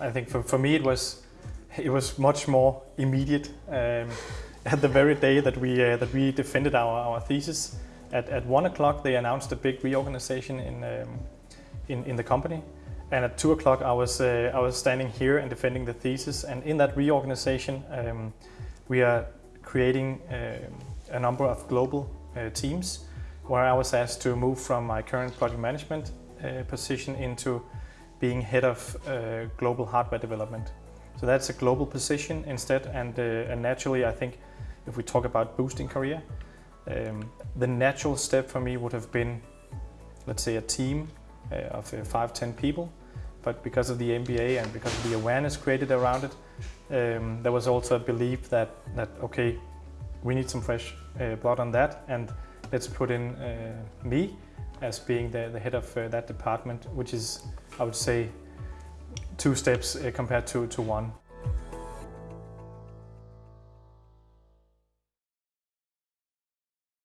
I think for, for me it was it was much more immediate. Um, at the very day that we uh, that we defended our, our thesis, at, at one o'clock they announced a big reorganization in, um, in in the company, and at two o'clock I was uh, I was standing here and defending the thesis. And in that reorganization, um, we are creating uh, a number of global uh, teams, where I was asked to move from my current project management uh, position into being head of uh, global hardware development. So that's a global position instead, and, uh, and naturally, I think if we talk about boosting career, um, the natural step for me would have been, let's say, a team uh, of uh, five, ten people. But because of the MBA and because of the awareness created around it, um, there was also a belief that that okay, we need some fresh uh, blood on that, and let's put in uh, me as being the, the head of uh, that department, which is, I would say, two steps uh, compared to, to one.